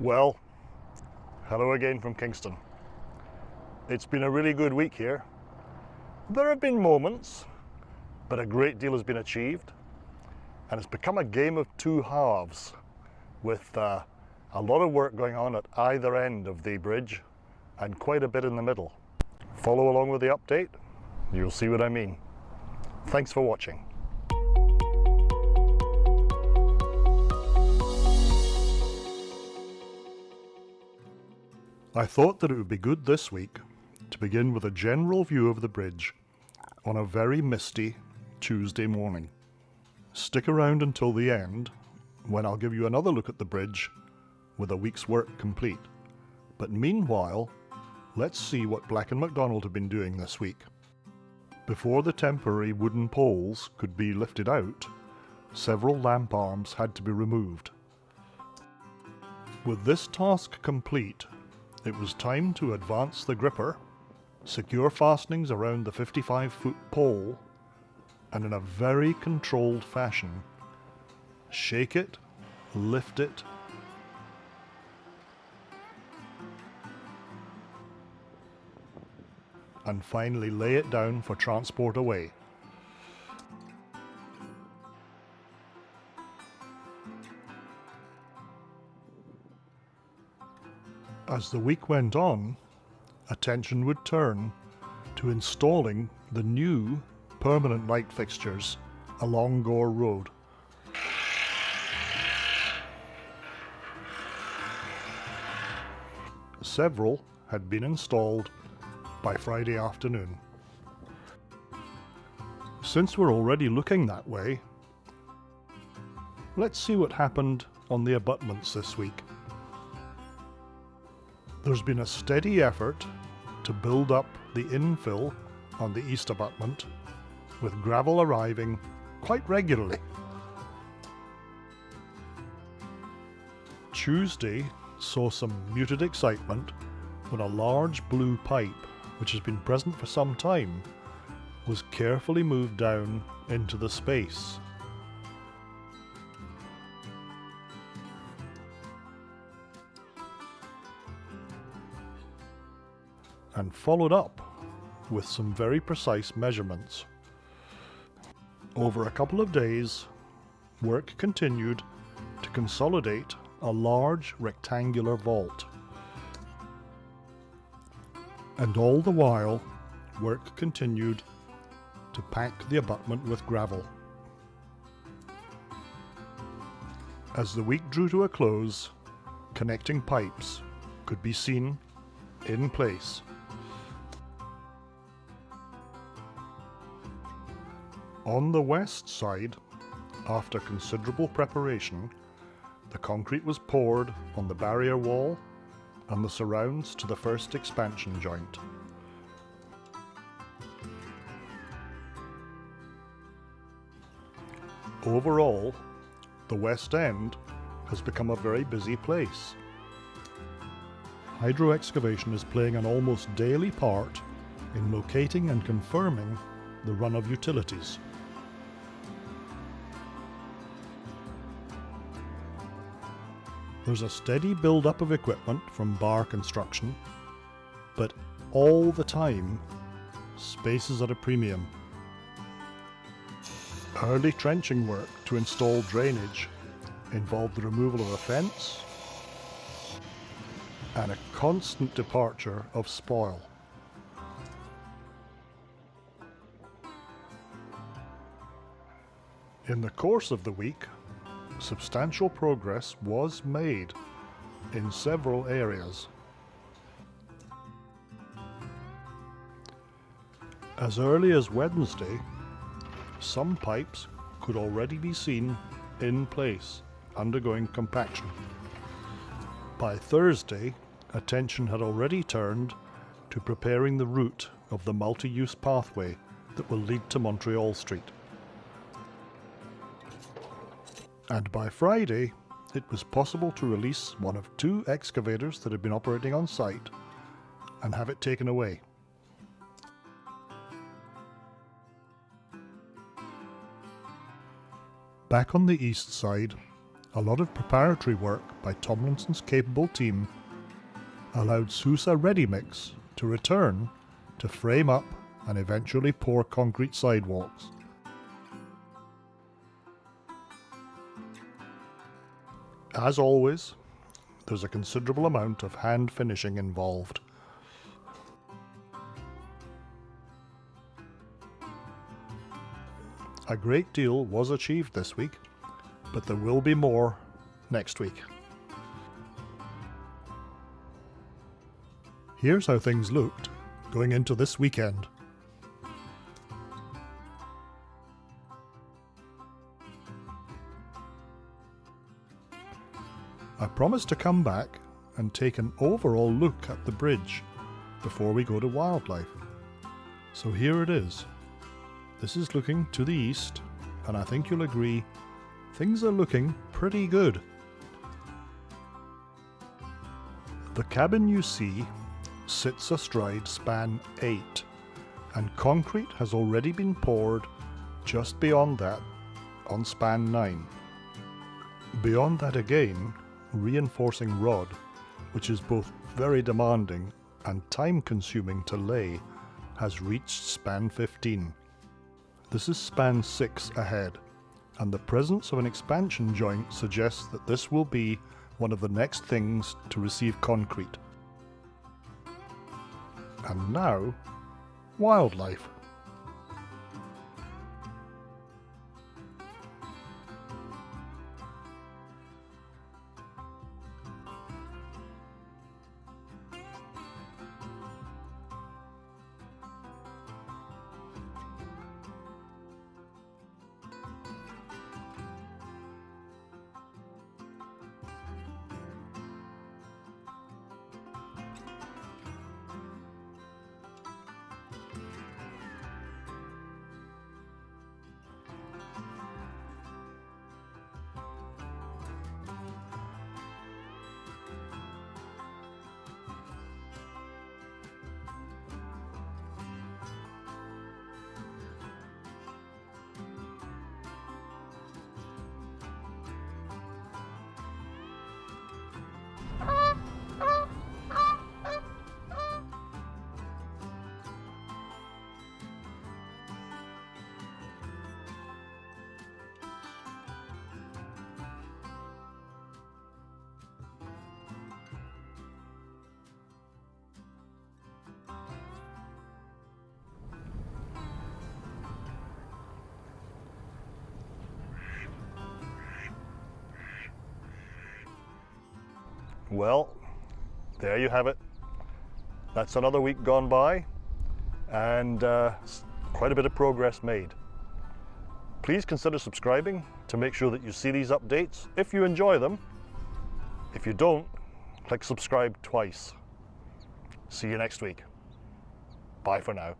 Well, hello again from Kingston. It's been a really good week here. There have been moments, but a great deal has been achieved, and it's become a game of two halves with uh, a lot of work going on at either end of the bridge and quite a bit in the middle. Follow along with the update, you'll see what I mean. Thanks for watching. I thought that it would be good this week to begin with a general view of the bridge on a very misty Tuesday morning. Stick around until the end when I'll give you another look at the bridge with a week's work complete. But meanwhile, let's see what Black & McDonald have been doing this week. Before the temporary wooden poles could be lifted out, several lamp arms had to be removed. With this task complete, it was time to advance the gripper, secure fastenings around the 55 foot pole, and in a very controlled fashion, shake it, lift it, and finally lay it down for transport away. As the week went on, attention would turn to installing the new permanent light fixtures along Gore Road. Several had been installed by Friday afternoon. Since we're already looking that way, let's see what happened on the abutments this week. There's been a steady effort to build up the infill on the east abutment, with gravel arriving quite regularly. Tuesday saw some muted excitement when a large blue pipe, which has been present for some time, was carefully moved down into the space. And followed up with some very precise measurements. Over a couple of days, work continued to consolidate a large rectangular vault. And all the while, work continued to pack the abutment with gravel. As the week drew to a close, connecting pipes could be seen in place. On the west side, after considerable preparation, the concrete was poured on the barrier wall and the surrounds to the first expansion joint. Overall, the West End has become a very busy place. Hydro excavation is playing an almost daily part in locating and confirming the run of utilities. There's a steady build-up of equipment from bar construction, but all the time, space is at a premium. Early trenching work to install drainage involved the removal of a fence and a constant departure of spoil. In the course of the week, substantial progress was made in several areas. As early as Wednesday, some pipes could already be seen in place, undergoing compaction. By Thursday, attention had already turned to preparing the route of the multi-use pathway that will lead to Montreal Street. And by Friday, it was possible to release one of two excavators that had been operating on site and have it taken away. Back on the east side, a lot of preparatory work by Tomlinson's capable team allowed Sousa Ready Mix to return to frame up and eventually pour concrete sidewalks. As always, there's a considerable amount of hand finishing involved. A great deal was achieved this week, but there will be more next week. Here's how things looked going into this weekend. Promised to come back and take an overall look at the bridge before we go to wildlife. So here it is. This is looking to the east, and I think you'll agree things are looking pretty good. The cabin you see sits astride span 8, and concrete has already been poured just beyond that on span 9. Beyond that again, reinforcing rod, which is both very demanding and time consuming to lay, has reached span 15. This is span 6 ahead, and the presence of an expansion joint suggests that this will be one of the next things to receive concrete. And now, wildlife. Well, there you have it. That's another week gone by and uh, quite a bit of progress made. Please consider subscribing to make sure that you see these updates if you enjoy them. If you don't, click subscribe twice. See you next week. Bye for now.